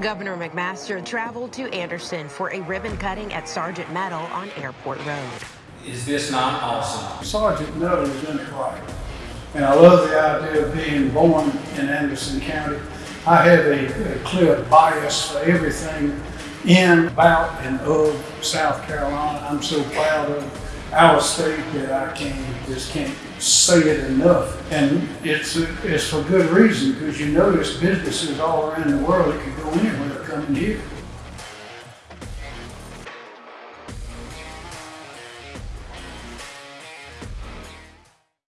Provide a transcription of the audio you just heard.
Governor McMaster traveled to Anderson for a ribbon cutting at Sargent Metal on Airport Road. Is this not awesome? Sergeant Miller is in it right. And I love the idea of being born in Anderson County. I have a, a clear bias for everything in, about, and of South Carolina. I'm so proud of our state that I can't, just can't say it enough. And it's, it's for good reason, because you notice businesses all around the world that could go anywhere coming here.